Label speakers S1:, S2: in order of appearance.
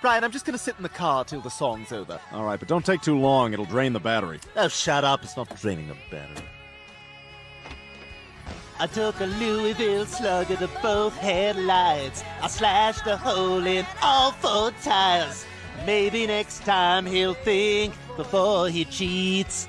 S1: Brian, I'm just gonna sit in the car till the song's over.
S2: All right, but don't take too long. It'll drain the battery.
S1: Oh, shut up. It's not draining the battery. I took a Louisville slugger to both headlights. I slashed a hole in all four tires. Maybe next time he'll think before he cheats.